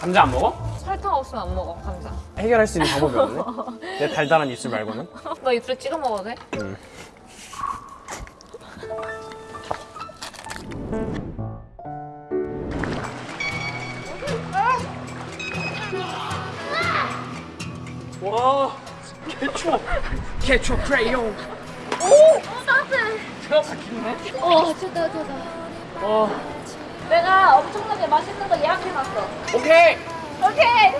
감자 안 먹어? 설탕 없으면 안 먹어 감자. 해결할 수 있는 방법이 없네. 내 달달한 입술 말고는. 너 입술에 찍어 먹어도 돼? 와 개초 개초 크레용. 오! 따뜻해 생각보다 어 좋다 좋다. 어 내가 엄청나게 맛있는 거 예약해놨어. 오케이. 오케이.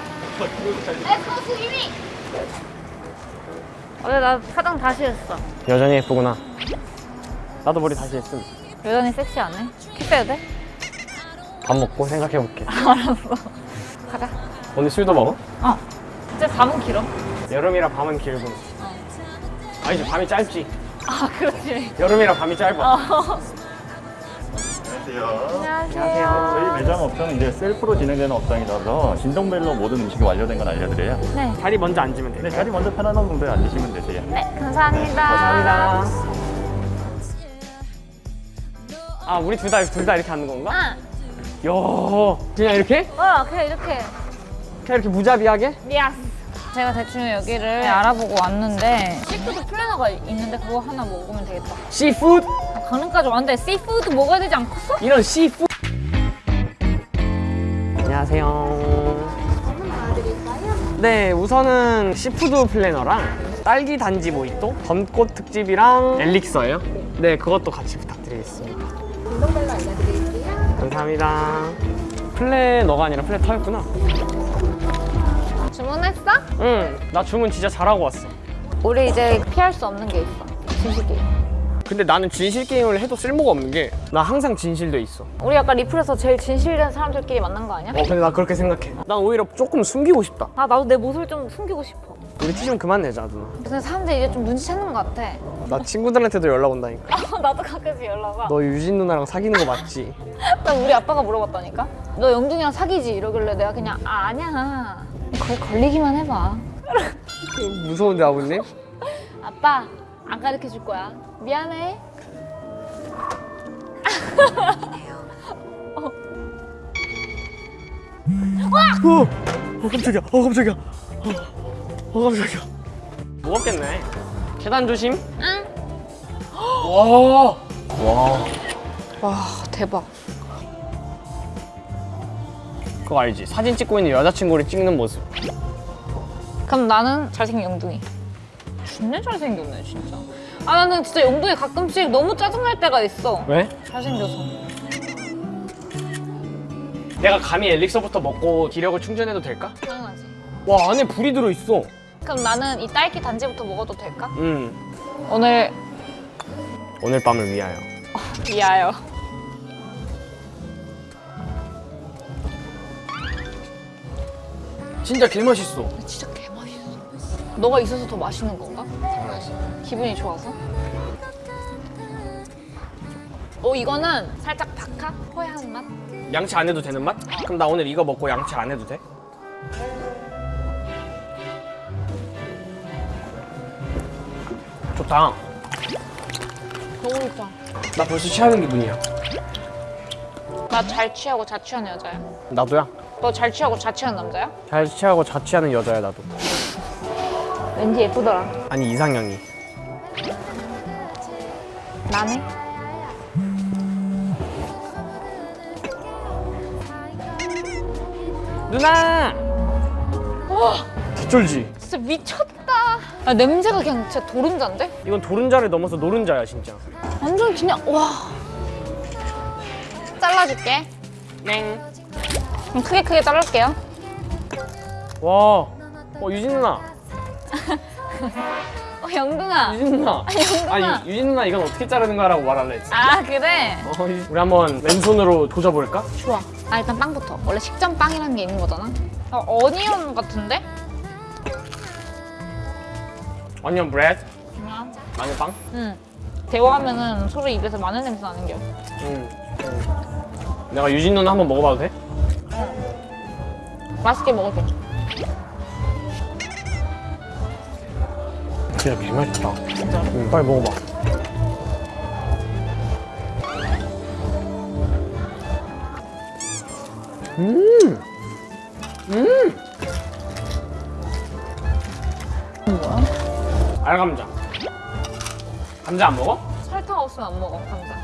Let's go swimming 어제 나 화장 다시 했어. 여전히 예쁘구나. 나도 머리 다시 했음. 여전히 섹시하네. 키 빼도 돼? 밥 먹고 생각해볼게. 알았어. 가자. 오늘 술도 먹어? 어. 이제 밤은 길어. 여름이라 밤은 길고 아니지 밤이 짧지. 아 그렇지. 여름이라 밤이 짧아. 어. 안녕하세요. 안녕하세요 저희 매장 업장은 이제 셀프로 진행되는 업장이라서 진동벨로 모든 음식이 완료된 건 알려드려요. 네, 자리 먼저 앉으면 돼 네, 자리 먼저 편안한 정도에 앉으시면 되세요. 네 감사합니다 감사합니다 아 우리 둘 다 둘 다 이렇게 앉는 건가? 응. 야 그냥 이렇게? 어 그냥 이렇게 그냥 이렇게 무자비하게? Yes 제가 대충 여기를 알아보고 왔는데 시푸드 플래너가 있는데 그거 하나 먹으면 되겠다 씨푸드? 강릉까지 왔는데 씨푸드 먹어야 되지 않겠어? 이런 씨푸드 안녕하세요. 네 우선은 시푸드 플래너랑 딸기 단지 모히또 덤꽃 특집이랑 엘릭서예요? 네 그것도 같이 부탁드리겠습니다. 진동벨로 알려드릴게요 감사합니다. 플래너가 아니라 플래터였구나. 주문했어? 응나 주문 진짜 잘하고 왔어. 우리 이제 피할 수 없는 게 있어. 진실 게임 근데 나는 진실 게임을 해도 쓸모가 없는 게 나 항상 진실돼 있어. 우리 약간 리플에서 제일 진실된 사람들끼리 만난 거 아니야? 어 근데 나 그렇게 생각해. 난 오히려 조금 숨기고 싶다. 아 나도 내 모습을 좀 숨기고 싶어. 우리 티 좀 그만 내자 누나 근데 사람들이 이제 좀 눈치채는 것 같아. 나 친구들한테도 연락 온다니까. 아, 나도 가끔씩 연락 와. 너 유진 누나랑 사귀는 거 맞지? 나 우리 아빠가 물어봤다니까? 너 영준이랑 사귀지? 이러길래 내가 그냥 아 아니야. 거기 걸리기만 해봐. 무서운데 아버님? 아빠 안 가르쳐 줄 거야. 미안해. 어! 어 깜짝이야. 어 깜짝이야. 어, 어 깜짝이야. 무겁겠네. 계단 조심. 응. 와. 와. 와 대박. 그거 알지? 사진 찍고 있는 여자친구를 찍는 모습. 그럼 나는 잘생긴 영둥이 진짜 잘생겼네 진짜. 아 나는 진짜 영둥이 가끔씩 너무 짜증날 때가 있어. 왜? 잘생겨서. 내가 감히 엘릭서부터 먹고 기력을 충전해도 될까? 당연하지. 와 안에 불이 들어있어. 그럼 나는 이 딸기 단지부터 먹어도 될까? 음 오늘 오늘 밤을 위하여. 미아요 진짜 개맛있어. 진짜 너가 있어서 더 맛있는 건가? 당연하지 기분이 좋아서? 어 이거는 살짝 박하? 허야한 맛? 양치 안 해도 되는 맛? 그럼 나 오늘 이거 먹고 양치 안 해도 돼? 좋다 너무 좋다 나 벌써 취하는 기분이야 나 잘 취하고 자취하는 여자야 나도야 너 잘 취하고 자취하는 남자야? 잘 취하고 자취하는 여자야 나도 왠지 예쁘더라. 아니 이상형이. 나네? 누나! 개쩔지? 진짜 미쳤다. 아, 냄새가 그냥 진짜 도른자인데? 이건 도른자를 넘어서 노른자야 진짜. 완전 그냥 와! 잘라줄게. 땡 그럼 크게 크게 자를게요. 와, 어 유진 누나, 어 영둥아 유진 누나. 영둥아. 아니 유진 누나 이건 어떻게 자르는 거라고 말할래 했지. 아 그래? 어, 우리 한번 맨손으로 조져볼까? 좋아 아 일단 빵부터 원래 식전 빵이라는 게 있는 거잖아 어, onion 같은데? onion bread, 그냥 마늘 빵. 응 대화하면은 서로 입에서 마늘 냄새 나는 겨 음, 음. 내가 유진 누나 한번 먹어봐도 돼? 맛있게 먹을게 진짜 개맛있다. 응, 빨리 먹어봐. 음, 알감자. 감자 안 먹어? 설탕 없으면 안 먹어 감자.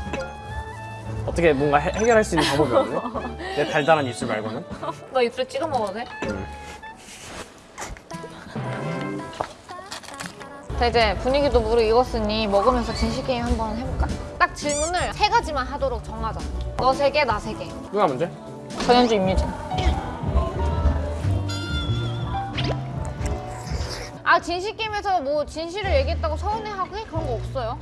어떻게 뭔가 해, 해결할 수 있는 방법이 없네? 내 달달한 입술 말고는? 너 입술에 찍어 먹어도 돼? 자 이제 분위기도 무르익었으니 먹으면서 진실 게임 한번 해볼까? 딱 질문을 세 가지만 하도록 정하자. 너 세 개, 나 세 개. 누가 먼저? 전현주, 임유진. 아 진실 게임에서 뭐 진실을 얘기했다고 서운해하고 그런 거 없어요.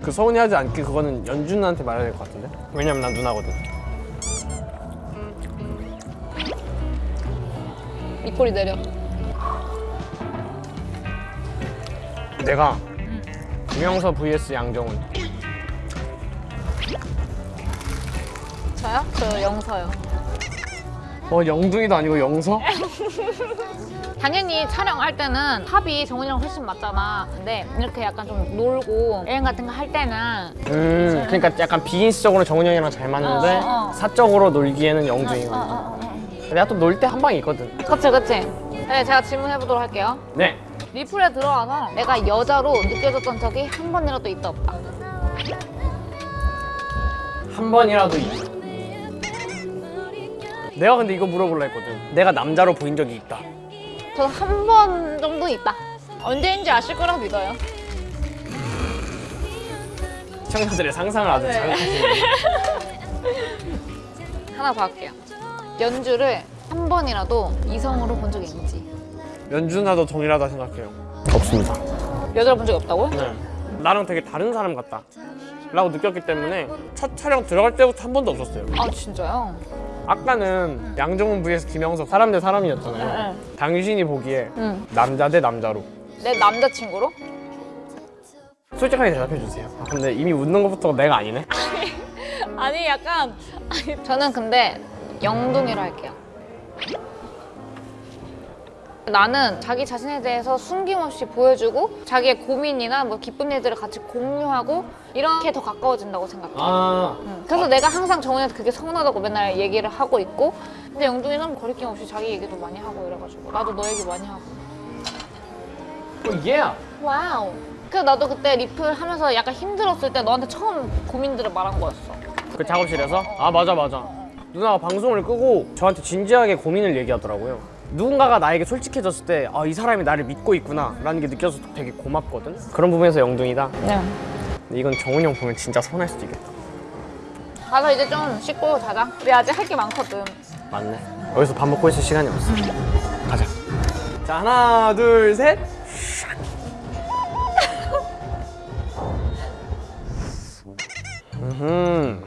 그 서운해하지 않게 그거는 연준한테 말해야 될 것 같은데? 왜냐면 난 누나거든. 입꼬리 내려. 내가 김영서 vs 양정훈. 저요? 저 영서요. 어 영둥이도 아니고 영서? 당연히 촬영할 때는 합이 정훈이랑 훨씬 맞잖아. 근데 이렇게 약간 좀 놀고 여행 같은 거 할 때는 음 그러니까 약간 비즈니스적으로 정훈이 형이랑 잘 맞는데 어, 어. 사적으로 놀기에는 영둥이가. 어, 어, 어. 내가 또 놀 때 한 방이 있거든. 그치 그치. 네 제가 질문해 보도록 할게요. 네. 리플에 들어와서 내가 여자로 느껴졌던 적이 한 번이라도 있다 없다. 한 번이라도 있. 내가 근데 이거 물어볼라 했거든. 내가 남자로 보인 적이 있다. 저한번 정도 있다. 언제인지 아실 거라고 믿어요. 시청자들의 상상을 아주 자극하시네. 하나 더 할게요. 연주를 한 번이라도 이성으로 본 적이 있는지. 연준아도 동일하다 생각해요. 없습니다. 여자를 본 적이 없다고요? 네. 나랑 되게 다른 사람 같다. 라고 느꼈기 때문에 첫 촬영 들어갈 때부터 한 번도 없었어요. 아 진짜요? 아까는 양정훈 vs 김영석 사람 대 사람이었잖아요. 당신이 보기에 응. 남자 대 남자로 내 남자친구로? 솔직하게 대답해 주세요. 아, 근데 이미 웃는 것부터 내가 아니네. 아니 약간 저는 근데 영동이로 할게요. 나는 자기 자신에 대해서 숨김없이 보여주고 자기의 고민이나 뭐 기쁜 일들을 같이 공유하고 이렇게 더 가까워진다고 생각해. 아, 응. 그래서 내가 항상 정훈이한테 그게 서운하다고 맨날 얘기를 하고 있고 근데 영동이는 거리낌 없이 자기 얘기도 많이 하고 이래가지고 나도 너 얘기 많이 하고 어, 예. Wow 그래서 나도 그때 리플 하면서 약간 힘들었을 때 너한테 처음 고민들을 말한 거였어 그 작업실에서? 아 맞아 맞아. 누나가 방송을 끄고 저한테 진지하게 고민을 얘기하더라고요. 누군가가 나에게 솔직해졌을 때, 아, 이 사람이 나를 믿고 있구나, 라는 게 느껴서 되게 고맙거든? 그런 부분에서 영둥이다. 네. 근데 이건 정훈이 형 보면 진짜 서운할 수도 있겠다. 가서 이제 좀 씻고 자자 우리 아직 할 게 많거든 맞네. 여기서 밥 먹고 있을 시간이 없어. 가자. 자, 하나, 둘, 셋. 음.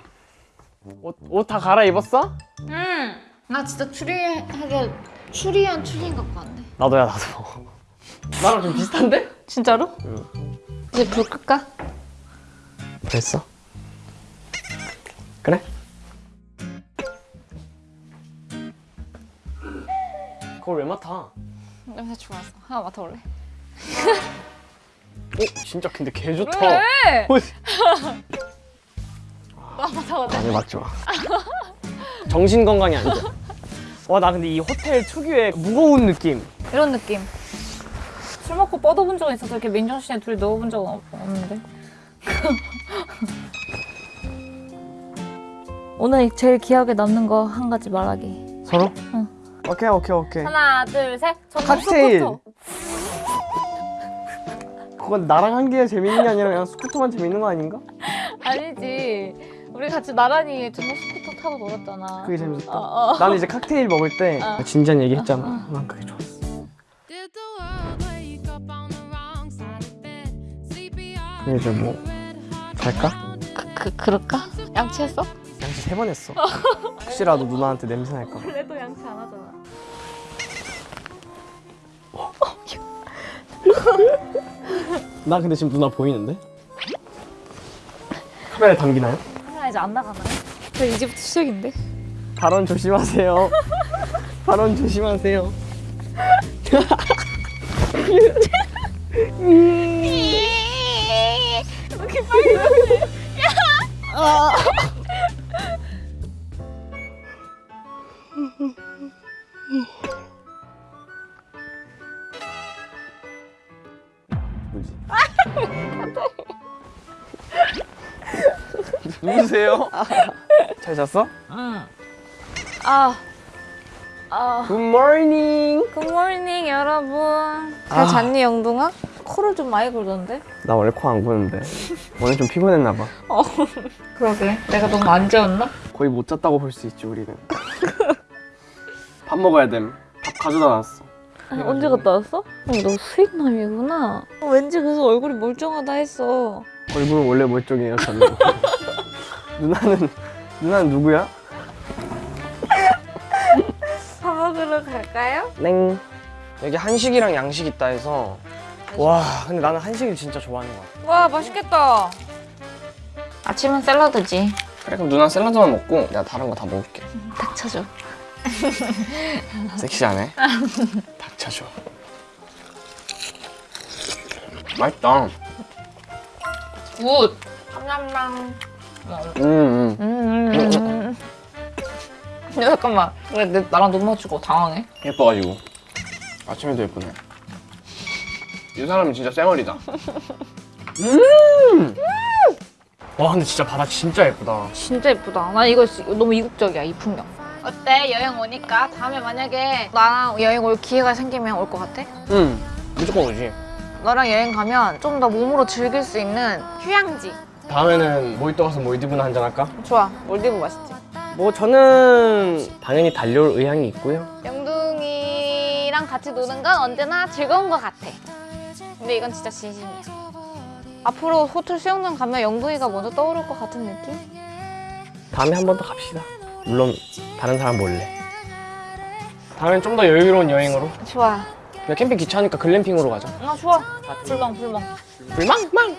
옷, 옷다 갈아입었어? 응나 진짜 추리하게 추리한 추리인 것 같네 나도야, 나도. 나랑 좀 비슷한데? 진짜로? 이제 불 끌까? 됐어. 그래? 그걸 왜 맡아? 냄새 좋아서 하나 맡아볼래? 어? 진짜 근데 개 좋다. 왜? 어, 나 맡아볼래? 아니 맞지 마. 정신 건강이 안 좋아. 와 나 근데 이 호텔 특유의 무거운 느낌. 이런 느낌 술 먹고 뻗어본 적은 있어서 이렇게 맨정신에 둘이 넣어본 적은 없- 없는데 오늘 제일 기억에 남는 거 한 가지 말하기 서로? 응. 오케이 오케이 오케이. 하나 둘셋 칵테일. 그건 나랑 한 게 재밌는 게 아니라 그냥 스쿠터만 재밌는 거 아닌가? 아니지 우리 같이 나란히 전복 스쿠터 타고 놀았잖아 그게 재밌었다. 어, 어. 나는 이제 칵테일 먹을 때 진지한 얘기 했잖아. 어, 난 그게 좋았어. 그럼 이제 뭐 잘까? 그, 그, 그럴까? 양치했어? 양치 세 번 했어. 혹시라도 누나한테 냄새 날까 봐. 원래도 양치 안 하잖아 나 근데 지금 누나 보이는데? 카메라에 담기나요? 카메라 이제 안 나가나요? 저 이제부터 시작인데 발언 조심하세요. 발언 조심하세요. 이렇게 빨리? 뭐지? 누구세요? 잘 잤어? 아, 아, 굿모닝 굿모닝 여러분. 잘 아. 잤니 영둥아? 코를 좀 많이 골던데? 나 원래 코안 고는데 오늘 좀 피곤했나 봐 그러게. 내가 너무 안 재웠나? 거의 못 잤다고 볼 수 있지 우리는 밥 먹어야 됨밥 가져다 놨어 아니, 언제 갔다 왔어? 아니, 너 수익남이구나. 어, 왠지 그래서 얼굴이 멀쩡하다 했어. 얼굴은 원래 멀쩡해요 저는 누나는 누나는 누구야? 밥 먹으러 갈까요? 땡 여기 한식이랑 양식 있다 해서 와 근데 나는 한식을 진짜 좋아하는 것 같아 와, 맛있겠다. 아침은 샐러드지. 그래 그럼 누나 샐러드만 먹고 내가 다른 거 다 먹을게 닥쳐줘. 섹시하네 닥쳐줘 맛있다 Good. 냠냠냠. 음음 음, 음, 음. 야, 잠깐만. 왜 내, 나랑 눈 맞추고 당황해? 예뻐가지고 아침에도 예쁘네 이 사람은 진짜 쌩얼이다 음! 와 근데 진짜 바다 진짜 예쁘다 진짜 예쁘다. 난 이거 지- 너무 이국적이야, 이 풍경. 어때? 여행 오니까 다음에 만약에 나랑 여행 올 기회가 생기면 올 것 같아? 응 무조건 오지 너랑 여행 가면 좀 더 몸으로 즐길 수 있는 휴양지. 다음에는 모히또 가서 몰디브나 한잔 할까? 좋아. 몰디브 맛있지? 뭐 저는 당연히 달려올 의향이 있고요 영둥이랑 같이 노는 건 언제나 즐거운 것 같아. 근데 이건 진짜 진심이야. 앞으로 호텔 수영장 가면 영둥이가 먼저 떠오를 것 같은 느낌? 다음에 한 번 더 갑시다 물론 다른 사람 몰래 다음엔 좀 더 여유로운 여행으로 좋아. 그냥 캠핑 귀찮으니까 글램핑으로 가자 아 좋아. 불멍 불멍. 불망 망